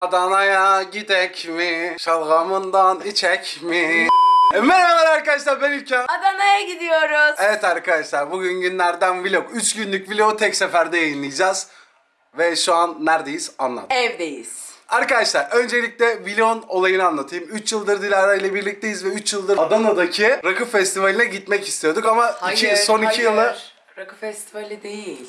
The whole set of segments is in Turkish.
Adana'ya gidek mi? Şalgamından içek mi? E, Merhabalar arkadaşlar ben İlker. Adana'ya gidiyoruz. Evet arkadaşlar bugün günlerden vlog. 3 günlük vlogu tek seferde yayınlayacağız. Ve şu an neredeyiz anlat. Evdeyiz. Arkadaşlar öncelikle vlogun olayını anlatayım. 3 yıldır Dilara ile birlikteyiz ve 3 yıldır Adana'daki Rakı Festivali'ne gitmek istiyorduk ama iki, son 2 hayır. yılı... Rakı festivali değil.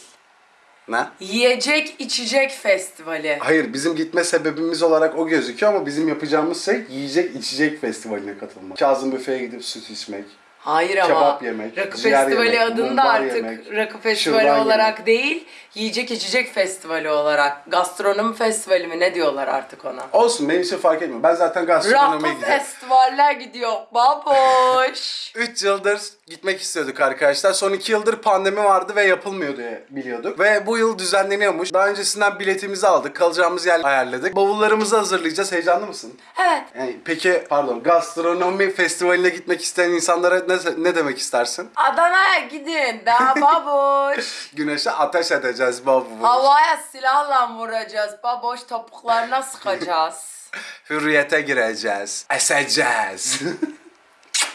Ne? Yiyecek içecek festivali. Hayır bizim gitme sebebimiz olarak o gözüküyor ama bizim yapacağımız şey yiyecek içecek festivaline katılmak. Kazım büfeye gidip süt içmek. Hayır ama Kebap yemek, Rakı festivali yemek, adında artık yemek, Rakı festivali olarak yemek. değil, yiyecek içecek festivali olarak. Gastronomi festivali mi ne diyorlar artık ona? Olsun benim için fark etmiyor. Ben zaten gastronomiye Rakı gidiyorum. festivaller gidiyor baboş. 3 yıldır gitmek istiyorduk arkadaşlar. Son 2 yıldır pandemi vardı ve yapılmıyor diye biliyorduk. Ve bu yıl düzenleniyormuş. Daha öncesinden biletimizi aldık. Kalacağımız yer ayarladık. Bavullarımızı hazırlayacağız. Heyecanlı mısın? evet. Yani peki pardon gastronomi festivaline gitmek isteyen insanlara ne, ne demek istersin? Adana'ya gidin daha baboş. Güneşe ateş edeceğiz babu. Havaya silahla vuracağız. Baboş topuklarına sıkacağız. Hürriyete gireceğiz. Eseceğiz.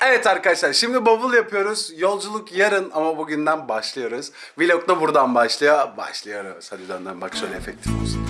evet arkadaşlar şimdi bavul yapıyoruz. Yolculuk yarın ama bugünden başlıyoruz. Vlog da buradan başlıyor. Başlıyoruz. Hadi dönden bak şöyle efektif olsun.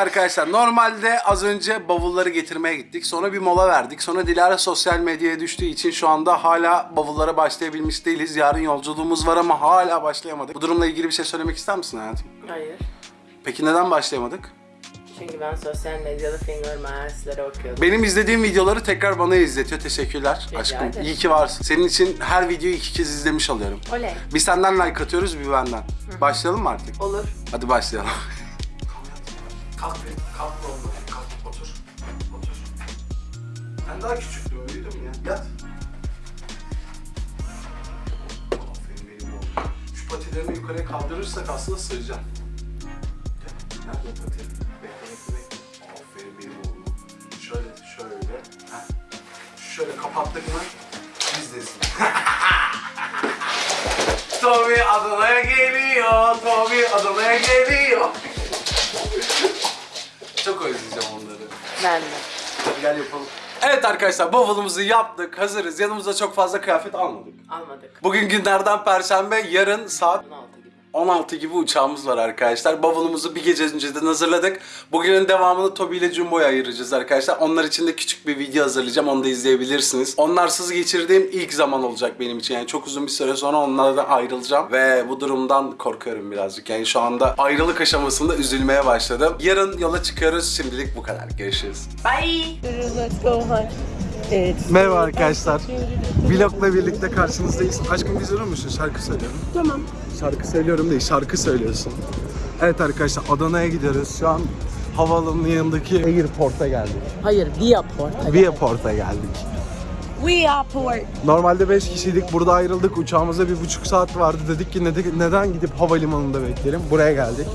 Arkadaşlar normalde az önce bavulları getirmeye gittik. Sonra bir mola verdik. Sonra Dilara sosyal medyaya düştüğü için şu anda hala bavullara başlayabilmiş değiliz. Yarın yolculuğumuz var ama hala başlayamadık. Bu durumla ilgili bir şey söylemek ister misin hayatım? Hayır. Peki neden başlayamadık? Çünkü ben sosyal medyada finger marsları okuyordum. Benim izlediğim videoları tekrar bana izletiyor. Teşekkürler Rica aşkım. ederim. İyi ki varsın. Senin için her videoyu iki kez izlemiş oluyorum. Oley. Bir senden like atıyoruz, bir benden. Başlayalım mı artık? Olur. Hadi başlayalım. kalk bir, kalk oğlum. Kalk, otur. Otur. Sen daha küçüktün, büyüdün ya. Yat. Aferin benim oğlum. Şu patilerini yukarıya kaldırırsak aslında sığacağım. Nerede pati? Bekle, bekle, bekle. Aferin benim oğlum. Şöyle, şöyle. Heh. Şöyle kapattık mı? Bizdesin. Tommy Adana'ya geliyor. Tommy Adana'ya geliyor. Çok özleyeceğim onları. Ben de. Hadi gel yapalım. Evet arkadaşlar bavulumuzu yaptık. Hazırız. Yanımıza çok fazla kıyafet almadık. Almadık. Bugün günlerden perşembe. Yarın saat 16 gibi. 16 gibi uçağımız var arkadaşlar. Bavulumuzu bir gece önceden hazırladık. Bugünün devamını Tobi ile Jumbo'ya ayıracağız arkadaşlar. Onlar için de küçük bir video hazırlayacağım. Onu da izleyebilirsiniz. Onlarsız geçirdiğim ilk zaman olacak benim için. Yani çok uzun bir süre sonra onlardan ayrılacağım. Ve bu durumdan korkuyorum birazcık. Yani şu anda ayrılık aşamasında üzülmeye başladım. Yarın yola çıkıyoruz. Şimdilik bu kadar. Görüşürüz. Bye. Let's go hunt. It's Merhaba arkadaşlar. Vlogla birlikte karşınızdayız. Aşkım biz musun? Şarkı söylüyorum. tamam. Şarkı söylüyorum değil, şarkı söylüyorsun. Evet arkadaşlar Adana'ya gidiyoruz. Şu an havaalanının yanındaki Airport'a geldik. Hayır, Viaport. Viaport'a geldik. Viaport. Normalde 5 kişiydik. Burada ayrıldık. Uçağımıza bir buçuk saat vardı. Dedik ki nede- neden gidip havalimanında bekleyelim. Buraya geldik.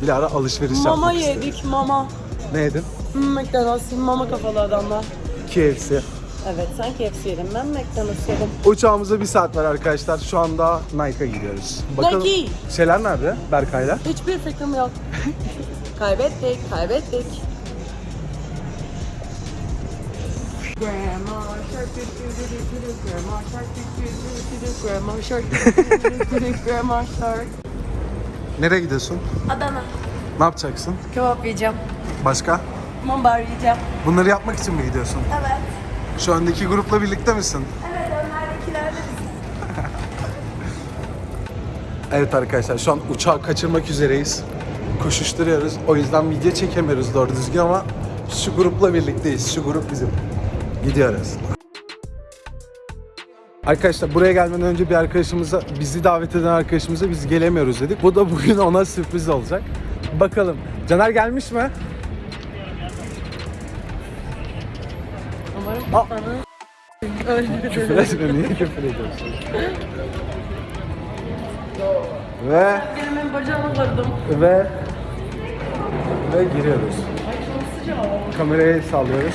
Dilara alışveriş Mama yapmak istedi. yedik, mama. Ne yedin? Hmm, McDonald's, mama kafalı adamlar. KFC. Evet, sen KFC yedin, ben McDonald's yedim. Uçağımıza bir saat var arkadaşlar. Şu anda Nike'a gidiyoruz. Nike. Şeyler nerede? Berkay'la. Hiçbir fikrim yok. kaybettik, kaybettik. Grandma shark grandma shark grandma shark grandma shark. Nereye gidiyorsun? Adana. Ne yapacaksın? Kebap yiyeceğim. Başka? Mumbar yiyeceğim. Bunları yapmak için mi gidiyorsun? Evet. Şu öndeki grupla birlikte misin? Evet, önlerdekiler de Evet arkadaşlar şu an uçağı kaçırmak üzereyiz. Koşuşturuyoruz. O yüzden video çekemiyoruz doğru düzgün ama şu grupla birlikteyiz. Şu grup bizim. Gidiyoruz. Arkadaşlar buraya gelmeden önce bir arkadaşımıza, bizi davet eden arkadaşımıza biz gelemiyoruz dedik. Bu da bugün ona sürpriz olacak. Bakalım. Caner gelmiş mi? Umarım Aa. sana öldürdü. Küfür etme, niye küfür ediyorsun? Ve Benim bacağımı kırdım. ve ve giriyoruz. Kamerayı sallıyoruz.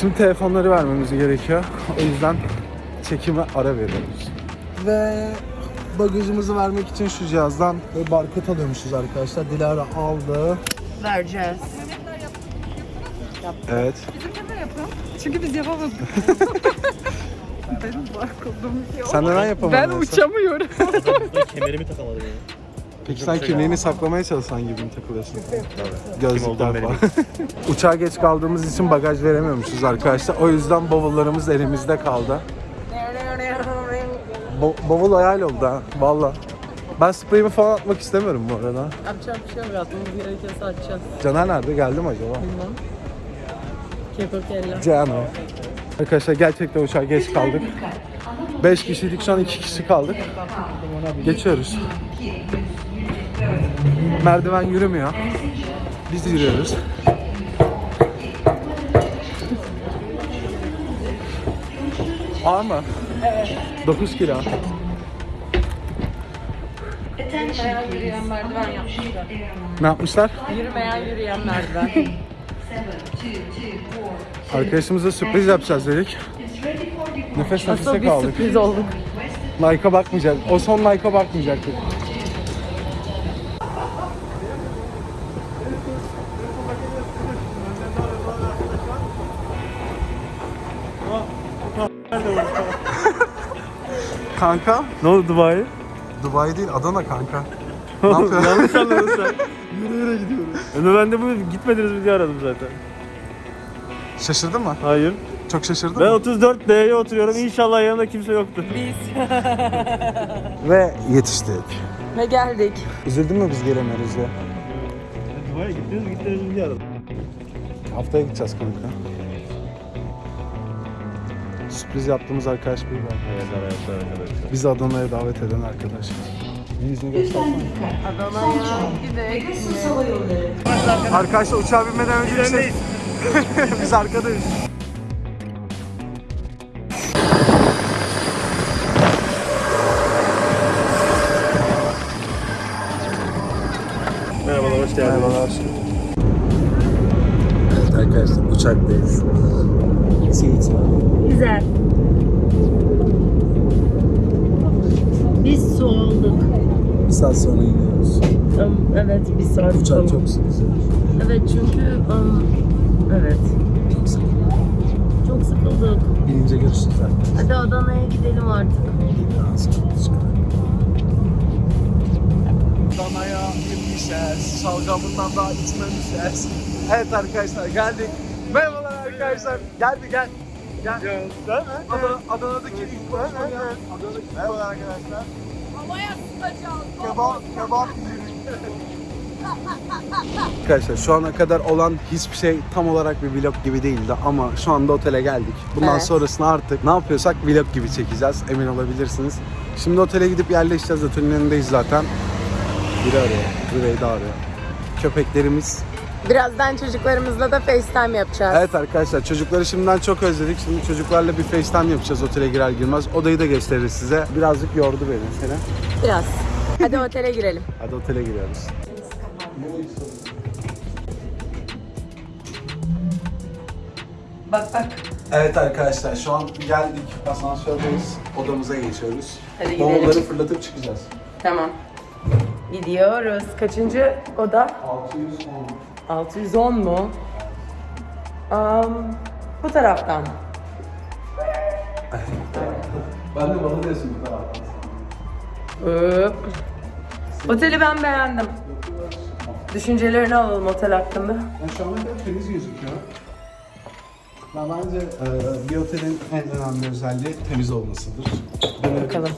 Şimdi telefonları vermemiz gerekiyor. O yüzden çekime ara veriyoruz. Ve bagajımızı vermek için şu cihazdan barkod alıyormuşuz arkadaşlar. Dilara aldı. Vereceğiz. Evet. Çünkü biz yapamadık. Benim barkodum yok. Sen neden yapamadın? Ben uçamıyorum. Kemerimi takamadım yani. Peki sen kimliğini saklamaya çalışsan gibi mi takılıyorsun? Gözlükler falan. Uçağa geç kaldığımız için bagaj veremiyormuşuz arkadaşlar. O yüzden bavullarımız elimizde kaldı. Bo- bavul hayal oldu ha. Valla. Ben spreyimi falan atmak istemiyorum bu arada. Yapacak bir şey yok. Atmamız gerekiyorsa atacağız. Caner nerede? Geldi mi acaba? Bilmem. Caner. Arkadaşlar gerçekten uçağa geç kaldık. 5 kişiydik şu an 2 kişi kaldık. Geçiyoruz. Merdiven yürümüyor. Biz yürüyoruz. Ağır mı? Evet. 9 kilo. Yürüyen merdiven yapmışlar. Ne yapmışlar? Yürümeyen yürüyen merdiven. Arkadaşımıza sürpriz yapacağız dedik. Nefes nefese biz kaldık. sürpriz olduk. Like'a bakmayacak. O son like'a bakmayacaktık. kanka, Ne oldu Dubai? Dubai değil Adana kanka. ne yapıyorsun? Yanlış anladın sen. yürü yürü gidiyoruz. ben de bu gitmediniz mi diye aradım zaten. Şaşırdın mı? Hayır. Çok şaşırdın Ben mı? 34D'ye oturuyorum. İnşallah yanımda kimse yoktur. Ve yetiştik. Ve geldik. Üzüldün mü biz gelemiyoruz ya? Dubai'ye gittiniz gittiniz diye aradım. Haftaya gideceğiz kanka. Sürpriz yaptığımız arkadaş bir var. Evet arkadaşlar arkadaşlar. Bizi Adana'ya davet eden arkadaş. Bir yüzünü göstersene. Adana'ya gidelim. Arkadaşlar uçağa binmeden önce bir şey... Biz arkadayız. Merhabalar hoş geldiniz. Merhabalar. Evet arkadaşlar uçaktayız. Sweet. Güzel. Biz su olduk. Bir saat sonra iniyoruz. Um, evet bir saat Uçak sonra. çok güzel. Evet çünkü um, evet Çok sıkı. çok sıkıldık. Binince görüşürüz arkadaşlar. Hadi Adana'ya gidelim artık. Danaya inmişiz. Şalgamından daha içmemişiz. Evet arkadaşlar geldik. Merhabalar arkadaşlar. Geldi gel. Gel. Adana, Adana'daki ilk konuşma ya. Adana'daki Merhabalar arkadaşlar. Havaya sıkacağız. Kebap, kebap Arkadaşlar şu ana kadar olan hiçbir şey tam olarak bir vlog gibi değildi ama şu anda otele geldik. Bundan Evet. sonrasını artık ne yapıyorsak vlog gibi çekeceğiz emin olabilirsiniz. Şimdi otele gidip yerleşeceğiz otelin önündeyiz zaten. Biri arıyor, Rüveyda arıyor. Köpeklerimiz. Birazdan çocuklarımızla da FaceTime yapacağız. Evet arkadaşlar çocukları şimdiden çok özledik. Şimdi çocuklarla bir FaceTime yapacağız otele girer girmez. Odayı da gösteririz size. Birazcık yordu beni seni. Biraz. Hadi otele girelim. Hadi otele giriyoruz. Bak bak. Evet arkadaşlar şu an geldik. Asansördeyiz. Odamıza geçiyoruz. Hadi gidelim. Bavulları fırlatıp çıkacağız. Tamam. Gidiyoruz. Kaçıncı oda? 610. 610 mu? Um, bu taraftan. Ben de bana diyorsun bu taraftan. Hop. Oteli ben beğendim. Düşüncelerini alalım otel hakkında. Şu kadar temiz gözüküyor. Ben bence e, bir otelin en önemli özelliği temiz olmasıdır. Bakalım.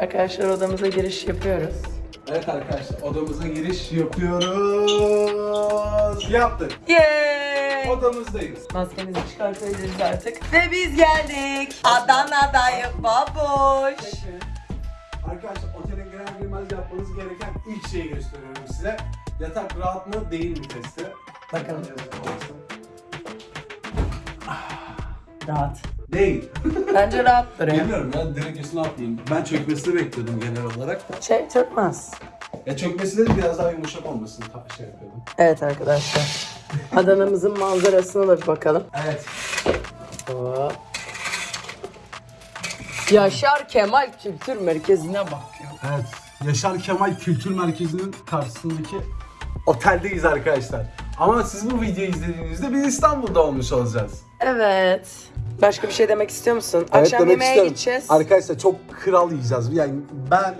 Arkadaşlar odamıza giriş yapıyoruz. Evet arkadaşlar odamıza giriş yapıyoruz. Yaptık. Yay! Odamızdayız. Maskemizi çıkartabiliriz artık. Ve biz geldik. Adana'dayım babuş. Arkadaşlar otelin yapmanız gereken ilk şeyi gösteriyorum size. Yatak rahat mı değil mi testi. Bakalım. Rahat. Değil. Bence rahattır ya. Bilmiyorum ben direkt üstüne atlayayım. Ben çökmesini bekliyordum genel olarak. Şey çökmez. Ya çökmesi de biraz daha yumuşak olmasını ta- şey yapıyordum. Evet arkadaşlar. Adana'mızın manzarasına da bir bakalım. Evet. Hop. Yaşar Kemal Kültür Merkezi'ne bakıyor. Evet. Yaşar Kemal Kültür Merkezi'nin karşısındaki oteldeyiz arkadaşlar. Ama siz bu videoyu izlediğinizde biz İstanbul'da olmuş olacağız. Evet. Başka bir şey demek istiyor musun? Evet, Akşam yemeğe gideceğiz. Arkadaşlar çok kral yiyeceğiz. Yani ben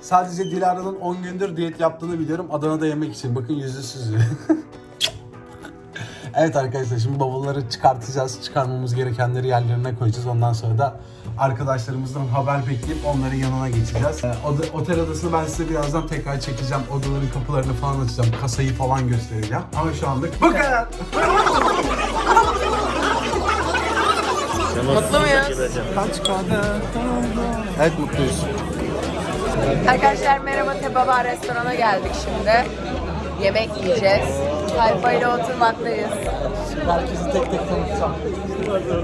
sadece Dilara'nın 10 gündür diyet yaptığını biliyorum. Adana'da yemek için. Bakın yüzü süzüyor. evet arkadaşlar şimdi bavulları çıkartacağız. Çıkarmamız gerekenleri yerlerine koyacağız. Ondan sonra da arkadaşlarımızdan haber bekleyip onların yanına geçeceğiz. Ee, oda- otel odasını ben size birazdan tekrar çekeceğim. Odaların kapılarını falan açacağım. Kasayı falan göstereceğim. Ama şu anlık bu kadar. Mutlu muyuz? Evet mutluyuz. Arkadaşlar merhaba Tebaba restorana geldik şimdi. Yemek yiyeceğiz. Tayfayla oturmaktayız. Herkesi tek tek tanıtacağım.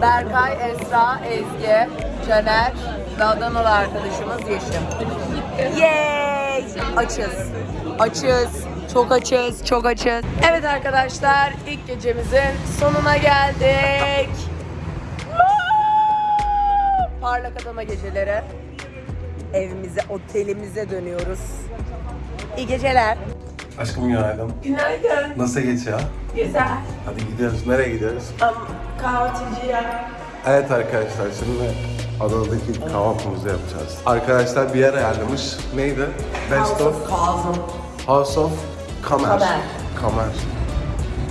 Berkay, Esra, Ezgi, Caner ve Adanalı arkadaşımız Yeşim. Yay! Açız. Açız. Çok açız, çok açız. Evet arkadaşlar, ilk gecemizin sonuna geldik. Parlak Adana geceleri. Evimize, otelimize dönüyoruz. İyi geceler. Aşkım günaydın. Günaydın. Nasıl geçiyor? Güzel. Hadi gidiyoruz. Nereye gidiyoruz? Kahvaltıcıya. Evet arkadaşlar şimdi Adana'daki kahvaltımızı yapacağız. Arkadaşlar bir yer ayarlamış. Neydi? Best of Kazım. House of Kamer. Kamer. Kamer.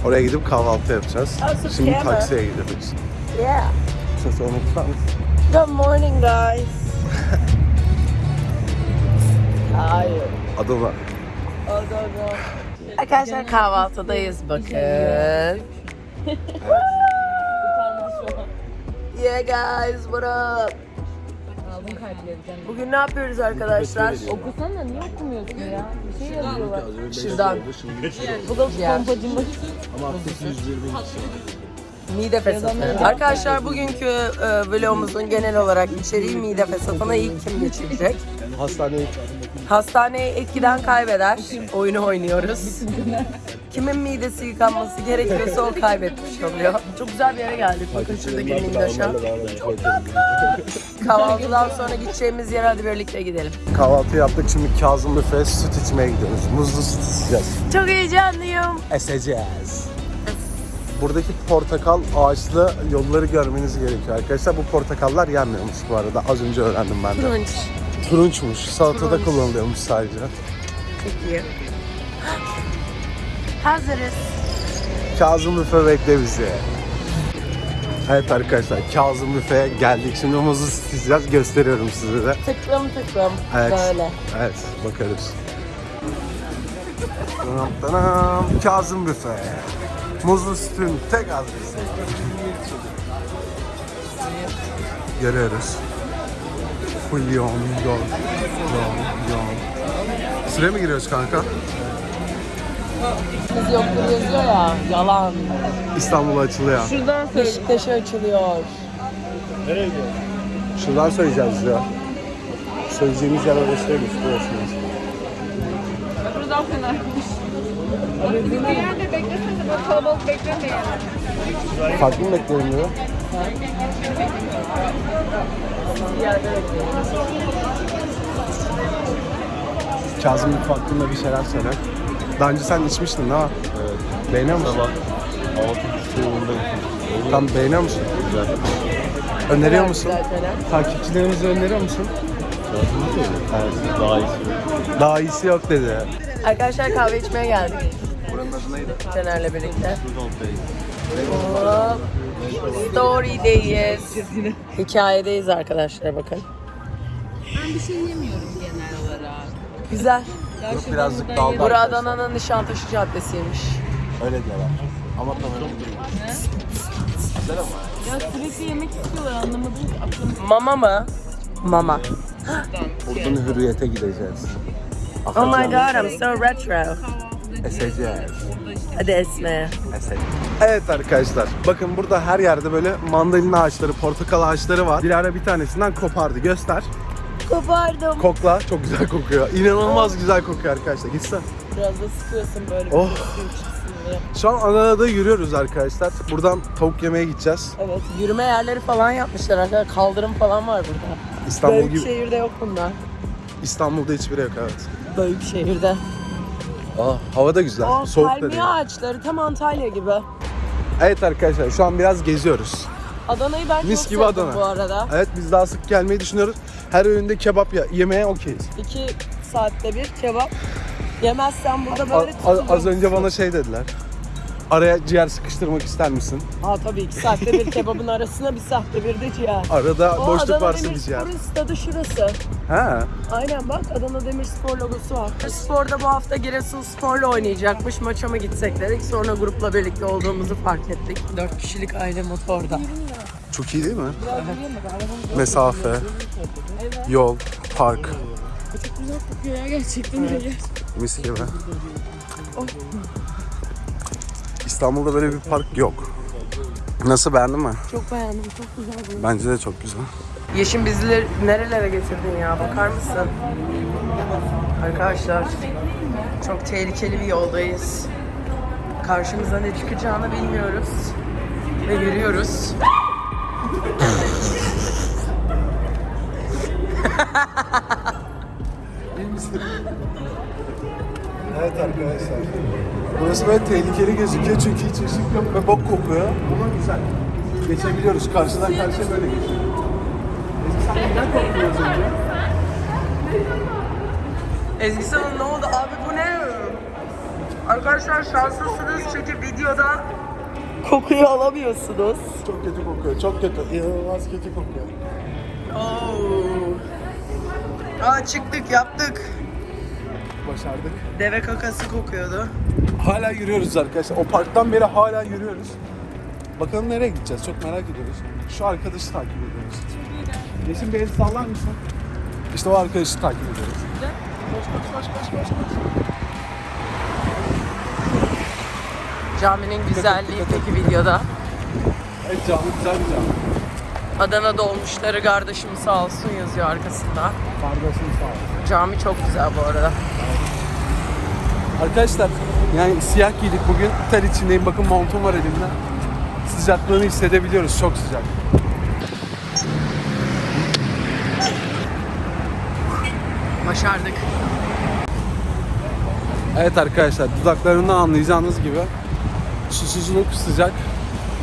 Oraya gidip kahvaltı yapacağız. House of Şimdi Kamer. taksiye gidiyoruz. Yeah. Ses unutmam. Good morning guys. Hayır. Adana. Arkadaşlar kahvaltıdayız bakın. yeah guys, what up? Bugün ne yapıyoruz arkadaşlar? Okusana niye okumuyorsun ya? Bir şey yazıyorlar. Şuradan. Bu da pompacımız. Mide fesatı. Arkadaşlar bugünkü e, vlogumuzun genel olarak içeriği mide fesatına ilk kim geçirecek? Hastaneye Hastaneyi etkiden kaybeder. Oyunu oynuyoruz. Kimin midesi yıkanması gerekiyorsa o kaybetmiş oluyor. Çok güzel bir yere geldik. Bakın şuradaki mindaşa. Kahvaltıdan sonra gideceğimiz yere hadi birlikte gidelim. Kahvaltı yaptık şimdi Kazım Büfe süt içmeye gidiyoruz. Muzlu süt içeceğiz. Çok heyecanlıyım. Eseceğiz. Buradaki portakal ağaçlı yolları görmeniz gerekiyor arkadaşlar. Bu portakallar yenmiyormuş bu arada. Az önce öğrendim ben de. Turunçmuş. Salatada Turunç. kullanılıyormuş sadece. Peki. Hazırız. Kazım Büfe bekle bizi. Evet arkadaşlar Kazım Büfe'ye geldik. Şimdi muzlu süt içeceğiz. Gösteriyorum size de. Tıklım tıklım. Evet. Böyle. Evet bakarız. Tanam tanam. Kazım Büfe. Muzlu sütün tek adresi. Görüyoruz. Yoğun, yoğun, yoğun, yoğun. Sıraya mı giriyoruz kanka? Biz yoktur yazıyor ya. Yalan. İstanbul açılıyor. Şuradan Beşiktaş'a açılıyor. Şuradan söyleyeceğiz ya. Söyleyeceğimiz yer orası değilmiş. Burası. Buradan fenaymış. Bir yerde beklesene böyle kalabalık beklemeyin. Farklı mı bekleyelim diyor? Kazım hakkında bir şeyler söyle. Daha önce sen içmiştin değil mi? Evet. Beğeniyor musun? Sabah. Tam beğeniyor musun? Güzel. Öneriyor musun? Takipçilerimize öneriyor musun? Evet. Daha iyisi. Daha iyisi yok dedi. Arkadaşlar kahve içmeye geldik. Buranın adı neydi? Caner'le birlikte. Hop. Story'deyiz. Hikayedeyiz arkadaşlar bakın. Ben bir şey yemiyorum genel olarak. Güzel. Yok birazcık daldı. Bura Adana'nın Nişantaşı Caddesi'ymiş. Öyle diyorlar. Ama tam öyle değil. Güzel ama. Ya sürekli yemek istiyorlar anlamadım ki aklım Mama mı? Mama. Buradan hürriyete gideceğiz. Oh my god, I'm so retro. Eseceğiz. Hadi esme. Evet arkadaşlar bakın burada her yerde böyle mandalina ağaçları, portakal ağaçları var. Dilara bir tanesinden kopardı. Göster. Kopardım. Kokla. Çok güzel kokuyor. İnanılmaz güzel kokuyor arkadaşlar. Gitsen. Biraz da sıkıyorsun böyle. Oh. Şu an Adana'da yürüyoruz arkadaşlar. Buradan tavuk yemeye gideceğiz. Evet, yürüme yerleri falan yapmışlar arkadaşlar. Kaldırım falan var burada. İstanbul Büyük gibi. şehirde yok bunlar. İstanbul'da hiçbiri yok evet. Büyük şehirde. Aa, hava da güzel. O Soğuk da palmiye değil. ağaçları tam Antalya gibi. Evet arkadaşlar şu an biraz geziyoruz. Adana'yı ben Mis çok gibi sevdim Adana. bu arada. Evet biz daha sık gelmeyi düşünüyoruz. Her öğünde kebap ya- yemeye okeyiz. İki saatte bir kebap. Yemezsen burada A- böyle a- tutuluyorsun. az önce bana şey dediler. Araya ciğer sıkıştırmak ister misin? Aa tabii iki saatte bir kebabın arasına bir saatte bir de ciğer. Arada O boşluk Adana varsa bir ciğer. Demirspor'un stadı şurası. Ha. Aynen bak Adana Demirspor logosu var. Spor'da bu hafta Giresunspor'la oynayacakmış. Maça mı gitsek dedik. Sonra grupla birlikte olduğumuzu fark ettik. Dört kişilik aile motorda. Çok iyi değil mi? Mesafe, yol, park. Çok güzel kokuyor ya gerçekten öyle. Mis gibi. İstanbul'da böyle bir park yok. Nasıl beğendin mi? Çok beğendim. Çok güzel bu. Bence de çok güzel. Yeşim bizi nerelere getirdin ya bakar mısın? Arkadaşlar çok tehlikeli bir yoldayız. Karşımıza ne çıkacağını bilmiyoruz. Ve yürüyoruz. Evet arkadaşlar. Burası böyle tehlikeli gözüküyor çünkü hiç ışık yok ve bok kokuyor. Ama güzel. Geçebiliyoruz. Karşıdan karşıya böyle geçiyoruz. Ezgi sen neden korktun az önce? Ezgi sana ne oldu abi bu ne? Arkadaşlar şanslısınız çünkü videoda kokuyu alamıyorsunuz. Çok kötü kokuyor. Çok kötü. İnanılmaz kötü kokuyor. Oo. Aa çıktık yaptık. Başardık. Deve kakası kokuyordu. Hala yürüyoruz arkadaşlar. O parktan beri hala yürüyoruz. Bakalım nereye gideceğiz? Çok merak ediyoruz. Şu arkadaşı takip ediyoruz. Yeşim bir el sallar mısın? İşte o arkadaşı takip ediyoruz. Koş koş koş koş koş. Caminin güzelliği peki videoda. Evet canlı güzel bir canlı. Adana dolmuşları kardeşim sağ olsun yazıyor arkasında. Kardeşim sağ ol. Cami çok güzel bu arada. Arkadaşlar yani siyah giydik bugün. Ter içindeyim. Bakın montum var elimde. Sıcaklığını hissedebiliyoruz. Çok sıcak. Başardık. Evet arkadaşlar dudaklarından anlayacağınız gibi susuzluk sıcak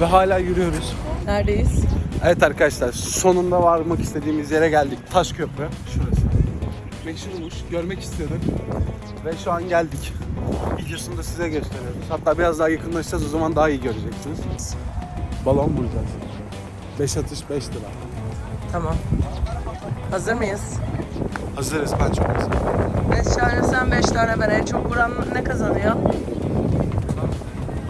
ve hala yürüyoruz. Neredeyiz? Evet arkadaşlar sonunda varmak istediğimiz yere geldik. Taş Köprü şurası. Meşhurmuş görmek istiyorduk ve şu an geldik. Videosunu da size gösteriyoruz. Hatta biraz daha yakınlaşacağız o zaman daha iyi göreceksiniz. Balon bulacağız. 5 atış 5 lira. Tamam. Hazır mıyız? Hazırız ben çok hazırım. 5 tane sen 5 tane ben. En çok vuran ne kazanıyor?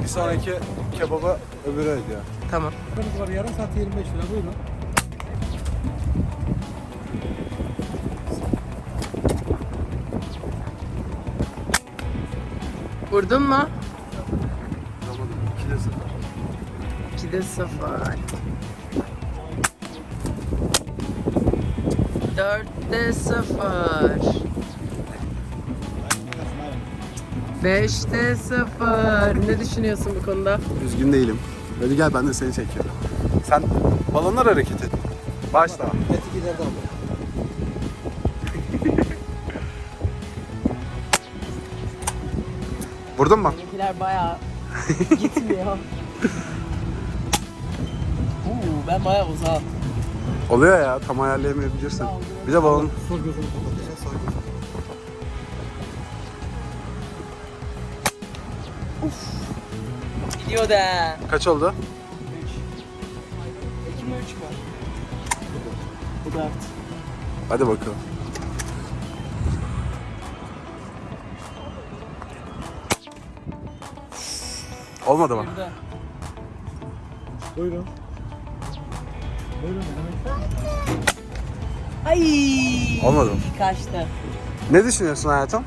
Bir sonraki kebaba öbürü ödüyor. Tamam. var yarım saat 25 lira buyurun. Vurdun mu? Vuramadım. 2 de 0. 2'de 0. 4'te 0. 5'te 0. Ne düşünüyorsun bu konuda? Üzgün değilim. Hadi gel ben de seni çekiyorum. Sen balonlar hareket et. Başla. Vurdun mu? Benimkiler bayağı gitmiyor. Uuu ben bayağı uzak. Oluyor ya tam ayarlayamayabilirsin. Bir de balon. Gidiyor da. Kaç oldu? 2 mi 3 mü? Bu 4. Hadi bakalım. Olmadı mı? Buyurun. Buyurun. Ay. Olmadı mı? Kaçtı. Ne düşünüyorsun hayatım?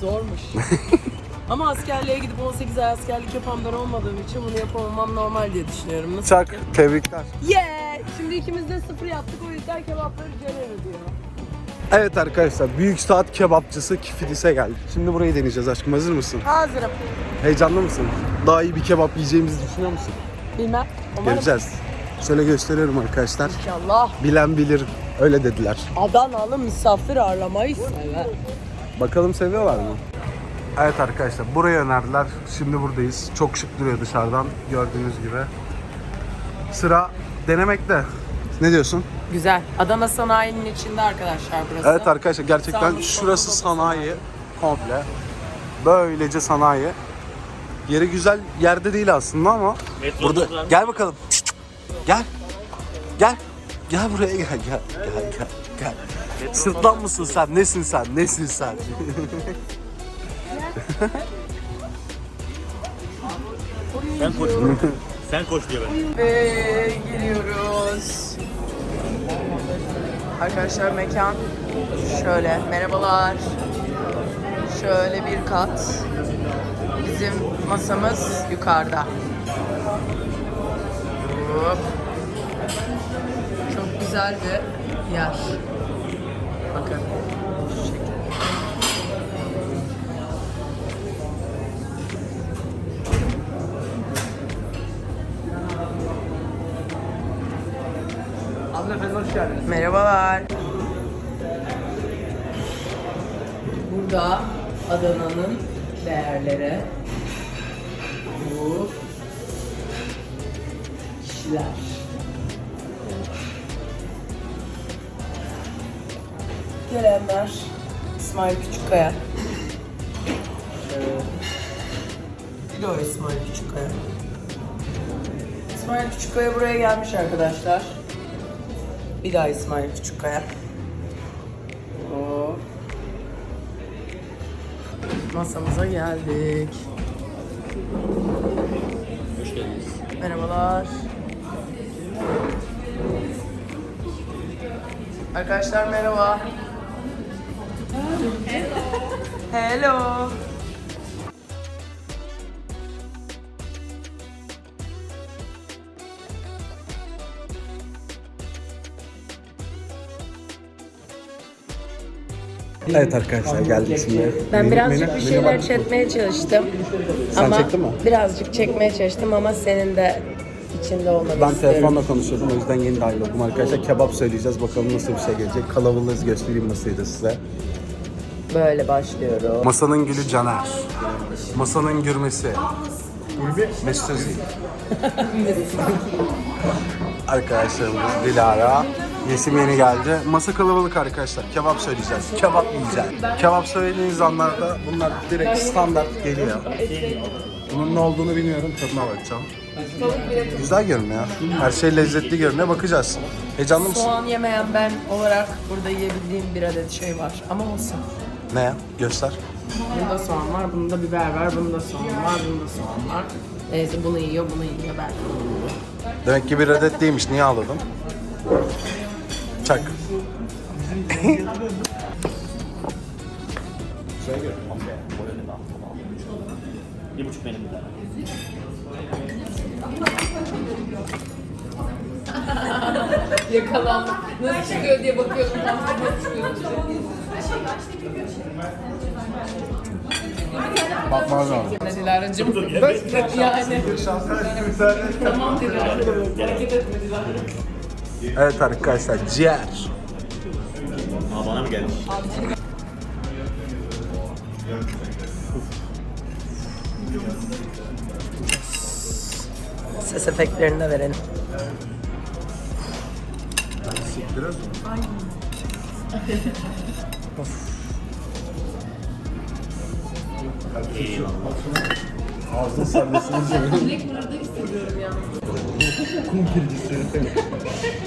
Zormuş. Ama askerliğe gidip 18 ay askerlik yapan ben olmadığım için bunu yapamamam normal diye düşünüyorum. Nasıl? Çak. Tebrikler. Yeah! Şimdi ikimiz de sıfır yaptık o yüzden kebapları Ceren ödüyor. Evet arkadaşlar Büyük Saat Kebapçısı Kifidis'e geldik. Şimdi burayı deneyeceğiz aşkım. Hazır mısın? Hazırım. Heyecanlı mısın? Daha iyi bir kebap yiyeceğimizi düşünüyor musun? Bilmem. Umarım Göreceğiz. Şöyle gösteriyorum arkadaşlar. inşallah. Bilen bilir. Öyle dediler. Adanalı misafir ağırlamayı sever. Bakalım seviyorlar mı? Evet arkadaşlar buraya önerdiler. Şimdi buradayız. Çok şık duruyor dışarıdan gördüğünüz gibi. Sıra denemekte. Ne diyorsun? Güzel. Adana sanayinin içinde arkadaşlar burası. Evet arkadaşlar gerçekten Sağlık, şurası sanayi komple. Böylece sanayi. Yeri güzel yerde değil aslında ama burada gel bakalım. Gel. Gel. Gel buraya gel gel gel gel. gel. Sırtlan mısın sen? Nesin sen? Nesin sen? Sen koş. Sen koş diyor ben. Ve geliyoruz. Arkadaşlar mekan şöyle. Merhabalar. Şöyle bir kat. Bizim masamız yukarıda. Hop. Çok güzel bir yer. Bakın. Merhabalar. Burada Adana'nın değerleri. Bu kişiler. Gelenler İsmail Küçükkaya. Şöyle. Bir de o İsmail Küçükkaya. İsmail Küçükkaya buraya gelmiş arkadaşlar. Bir daha İsmail Küçükkaya. Masamıza geldik. Hoş geldiniz. Merhabalar. Arkadaşlar merhaba. Hello. Evet arkadaşlar geldik şimdi. Ben birazcık bir şeyler çekmeye çalıştım. Sen ama çektin mi? Birazcık çekmeye çalıştım ama senin de içinde olmanı Ben istiyorum. telefonla konuşuyordum o yüzden yeni dahil oldum arkadaşlar. Kebap söyleyeceğiz bakalım nasıl bir şey gelecek. Kalabalığız göstereyim masayı da size. Böyle başlıyorum. Masanın gülü Caner. Masanın gürmesi. Mesut Özil. Arkadaşlarımız Dilara. Yesim yeni geldi. Masa kalabalık arkadaşlar. Kebap söyleyeceğiz. Kebap yiyeceğiz. Kebap söylediğiniz anlarda bunlar direkt standart geliyor. Bunun ne olduğunu bilmiyorum. Tadına bakacağım. Güzel görünüyor. Her şey lezzetli görünüyor. Bakacağız. Heyecanlı mısın? Soğan yemeyen ben olarak burada yiyebildiğim bir adet şey var. Ama olsun. Ne ya? Göster. Bunda soğan var, bunda biber var, bunda soğan var, bunda soğan var. Neyse bunu yiyor, bunu yiyor ben. Demek ki bir adet değilmiş. Niye ağladın? Çak. Bir buçuk benim bir tane. Yakalandık. Nasıl çıkıyor diye bakıyordum. Nasıl çıkıyor? Bakmaz lazım. Dilara'cığım. Yani. tamam dediler. Hareket etmediler. Evet arkadaşlar ciğer. Aa bana mı gelmiş? Ses efektlerini de verelim. Ağzın sarmasını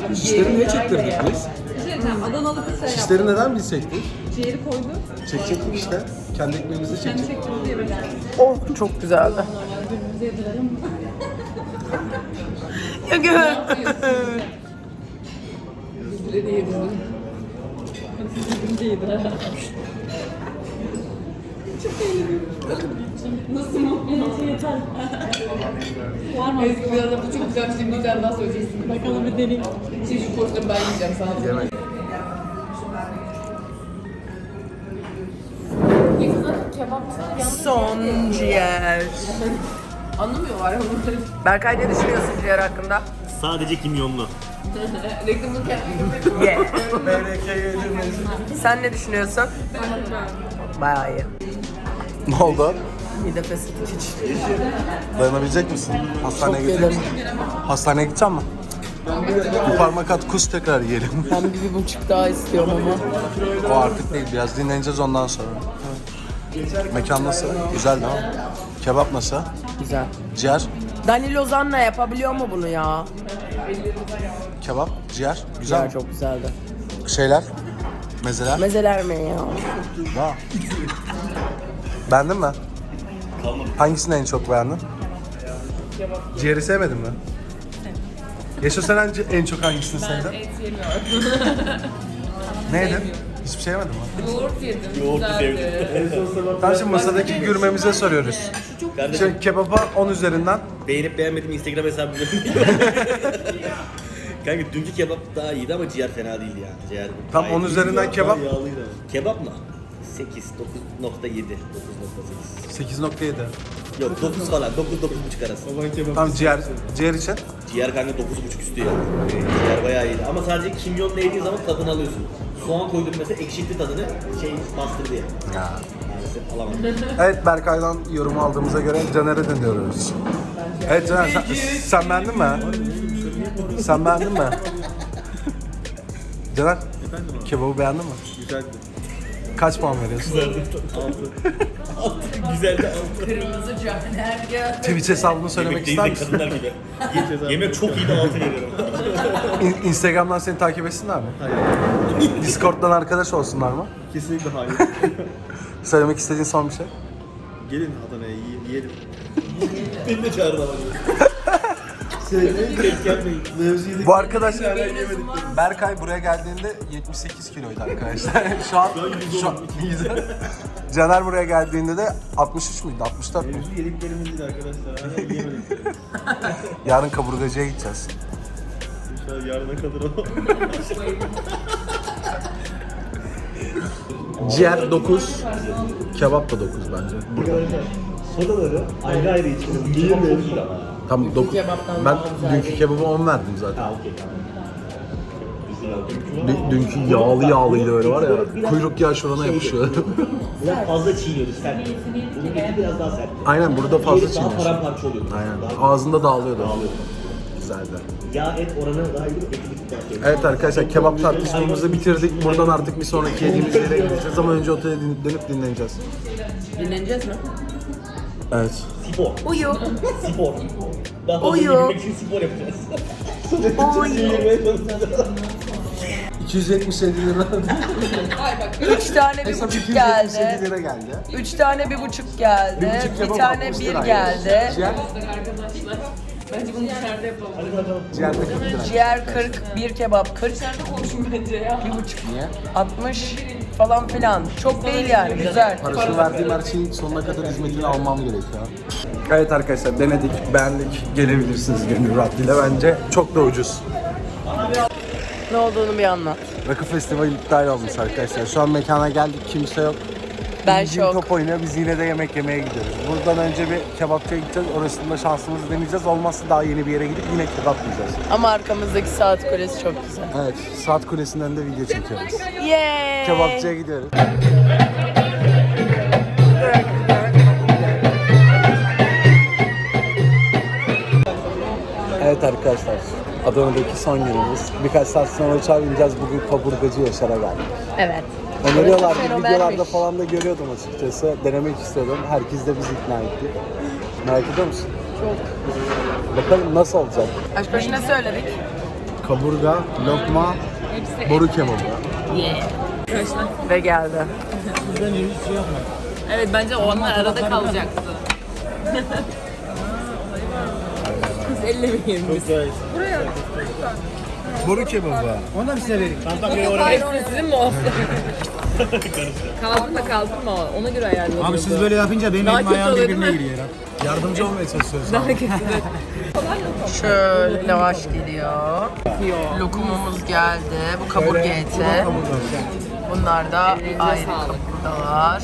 Şişleri niye çektirdik biz? Adanalı kız şey Şişleri neden biz çektik? Ciğeri koydu. Çekecektik işte. Kendi ekmeğimizi çekecektik. Oh çok güzeldi. ya gör. Bizleri de yedirdim. Bizleri de yedirdim. Ezgi biraz da bu çok güzel bir tane daha söyleyeceksin. Bakalım bir deneyim. Şimdi şu porsiyon ben yiyeceğim sana. Yemek. Son ciğer. Anlamıyorlar onları. Berkay ne düşünüyorsun ciğer hakkında? Sadece kimyonlu. Reklamını kendim Ye. Sen ne düşünüyorsun? Bayağı iyi. Ne oldu? Mide fesatı. Dayanabilecek misin? Hastaneye Çok gidecek misin? Hastaneye gideceğim mi? Bir parmak at kus tekrar yiyelim. Ben bir, bir buçuk daha istiyorum ama. o artık değil biraz dinleneceğiz ondan sonra. Mekan nasıl? Güzel değil mi? Kebap nasıl? Güzel. Ciğer? Dani Lozan'la yapabiliyor mu bunu ya? Kebap? Ciğer? Güzel Ciğer mi? çok güzeldi. Şeyler? Mezeler? Mezeler mi ya? Ha. Beğendin mi? Hangisini en çok beğendin? Ciğeri sevmedin mi? Yaşa sen en- en çok hangisini sevdin? et yemiyorum. Ne yedin? Hiçbir şey yemedin mi? Yoğurt yedim. Yoğurtu Güzeldi. Tamam şimdi masadaki gürmemize soruyoruz. Kardeşim Şimdi kebaba 10 üzerinden beğenip beğenmedim Instagram hesabımı Kanka dünkü kebap daha iyiydi ama ciğer fena değildi yani. Ciğer Tam gayet onun iyiydi. üzerinden kebap? Kebap mı? 8, 9.7, 9.8. 8.7. Yok 9 falan, 9 9.5 arası. Tamam ciğer, ciğer için Ciğer kanka 9.5 üstü ya. Ciğer bayağı iyiydi ama sadece kimyonla yediğin zaman tadını alıyorsun. Soğan koydum mesela ekşitti tadını şey bastırdı ya. Ya. Maalesef alamadım. Evet Berkay'dan yorum aldığımıza göre Caner'e dönüyoruz. Evet Caner sen, sen beğendin mi? Sen beğendin mi? Caner, kebabı beğendin mi? Güzeldi. Kaç puan veriyorsun? Güzeldi. 6. Güzeldi 6. Kırmızı caner ya. Twitch hesabını söylemek Yemek ister değil de misin? kadınlar gibi. Yemek çok iyiydi 6 veriyorum. İn- Instagram'dan seni takip etsinler mi? Hayır. Discord'dan arkadaş olsunlar mı? Kesinlikle hayır. Söylemek istediğin son bir şey? Gelin Adana'ya yiyelim. Beni de çağırdı ama. Mevzuyu Bu arkadaş Berkay buraya geldiğinde 78 kiloydu arkadaşlar. şu an şu an Caner buraya geldiğinde de 63 müydü? 64 mü? Mevzu yediklerimiz değil arkadaşlar. Hala yiyemedik. Yarın kaburgacıya gideceğiz. İnşallah yarına kadar o. Ciğer 9, kebap da 9 bence. Arkadaşlar sodaları ayrı ayrı içelim. Kebap çok iyi ama. Tam 9. Ben dünkü kebaba 10 verdim zaten. Ha okey tamam. Dü- dünkü yağlı yağlıydı öyle var ya. Kuyruk yağı şurana yapışıyor. Biraz fazla çiğniyoruz sert. Bununki biraz daha sert. Aynen burada fazla Diğeri daha çiğniyor. paramparça oluyor. Aynen. Daha Ağzında dağılıyordu. dağılıyor. Güzeldi. Yağ et oranı daha iyi. Eti bir tık daha şey. Evet arkadaşlar kebap tartışmamızı bitirdik. Buradan artık bir sonraki yediğimiz yere gideceğiz ama önce otele din- dönüp dinleneceğiz. Dinleneceğiz mi? Evet. Spor. Uyu. Spor. Daha fazla için spor yapacağız. Çalışacağız. 277 lira. Üç tane bir Hesap buçuk 277 geldi. lira geldi. Üç tane bir buçuk geldi. Bir buçuk Bir kebap tane 60 bir lira. geldi. Ciğer, Bence bunu dışarıda yapalım. ciğer de 40 lira. Ciğer 40, bir kebap 40, Dışarıda konuşun bence ya. bir buçuk Niye? 60 falan filan. Çok değil yani güzel. Parasını verdiğim her şeyin sonuna kadar hizmetini almam gerekiyor. Evet arkadaşlar denedik, beğendik. Gelebilirsiniz gönül rahatlığıyla bence. Çok da ucuz. Ne olduğunu bir anlat. Rakı Festivali iptal olmuş arkadaşlar. Şu an mekana geldik, kimse yok. Ben Bildiğin şok. top oynuyor, biz yine de yemek yemeye gidiyoruz. Buradan önce bir kebapçıya gideceğiz, orasında şansımızı deneyeceğiz. Olmazsa daha yeni bir yere gidip yine kebap yiyeceğiz. Ama arkamızdaki saat kulesi çok güzel. Evet, Saat Kulesi'nden de video çekiyoruz. Yay! Kebapçıya gidiyoruz. Evet arkadaşlar, Adana'daki son günümüz. Birkaç saat sonra uçağa bineceğiz. Bugün kaburgacı Yaşar'a geldik. Evet. Öneriyorlardı, videolarda falan da görüyordum açıkçası. Denemek istiyordum. Herkes de bizi ikna etti. Merak ediyor musun? Çok. Bakalım nasıl olacak? Aşk başı ne söyledik? Kaburga, lokma, boru kebabı. Ve geldi. Evet bence onlar arada kalacaktı. Kız ellemeyin biz. Çok güzel. Boru kebabı. Onu da bir size vereyim. Sizin mi olsun? kaldın mı? Ona göre ayarladım. Abi siz böyle yapınca benim Daha elim kötü ayağım oluyor, birbirine değil mi? giriyor ya. Yardımcı olmaya çalışıyoruz. Daha kötü. Şöyle lavaş geliyor. Lokumumuz geldi. Bu kaburga eti. Bunlar da ayrı kaburgalar.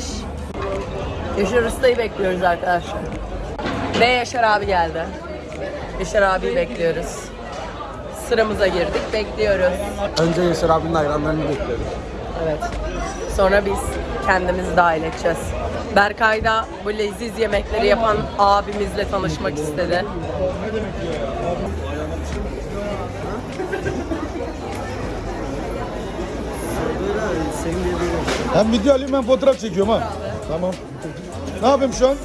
Yaşar Usta'yı bekliyoruz arkadaşlar. Ve Yaşar abi geldi. Yaşar abiyi bekliyoruz. Sıramıza girdik, bekliyoruz. Önce Yaşar abinin hayranlarını bekliyorum. Evet. Sonra biz kendimizi dahil edeceğiz. Berkay da bu leziz yemekleri yapan abimizle tanışmak istedi. Hem video alayım hem fotoğraf çekiyorum ha. Tamam. Ne yapayım şu an?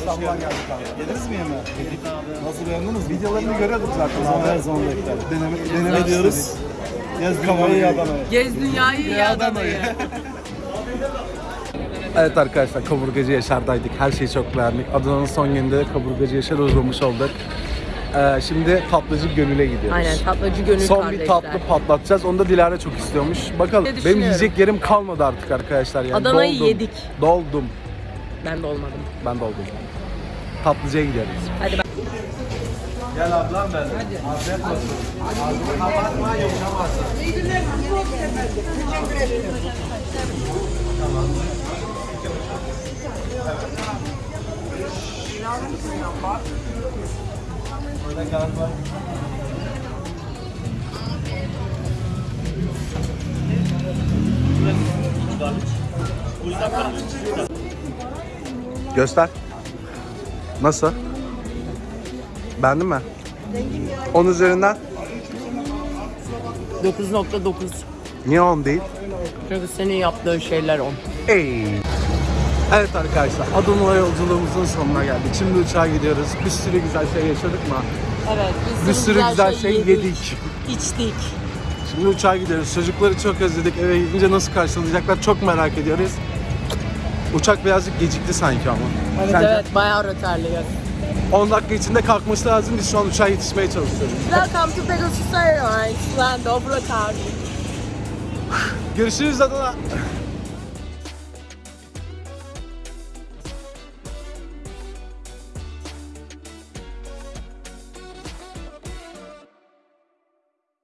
İstanbul'a geldik abi. Yediniz mi yemeği? Yedik abi. Nasıl beğendiniz? Videolarını görüyorduk zaten. Abi her zaman beklerim. Deneme, deneme diyoruz. Yaz kamerayı Adana'ya. Gez dünyayı iyi Adana'yı. Evet arkadaşlar kaburgacı Yaşar'daydık. Her şeyi çok beğendik. Adana'nın son gününde kaburgacı Yaşar'ı uğramış olduk. Ee, şimdi tatlıcı Gönül'e gidiyoruz. Aynen tatlıcı gönül Son kardeşler. bir tatlı patlatacağız. Onu da Dilara çok istiyormuş. Bakalım. Ne Benim yiyecek yerim kalmadı artık arkadaşlar. Yani Adana'yı yedik. Doldum. Ben de olmadım. Ben doldum. Tatlıcıya gidiyoruz. Hadi ben. Gel ablam ben. Afiyet olsun. Kapatma yumuşamazsın. Burada kağıt var. Göster. Nasıl? Beğendin mi? 10 üzerinden 9.9. niye 10 değil? Çünkü senin yaptığın şeyler on. Ey. Evet arkadaşlar Adana yolculuğumuzun sonuna geldik. Şimdi uçağa gidiyoruz. Bir sürü güzel şey yaşadık mı? Evet. Bir sürü güzel şey yedik. İçtik. Şimdi uçağa gidiyoruz. Çocukları çok özledik. Eve gidince nasıl karşılayacaklar çok merak ediyoruz. Uçak birazcık gecikti sanki ama. Evet Sence? evet bayağı röterliyor. 10 dakika içinde kalkması lazım. Biz şu an uçağa yetişmeye çalışıyoruz. Welcome to Pegasus Airlines, land of Rotterdam. Görüşürüz Adana.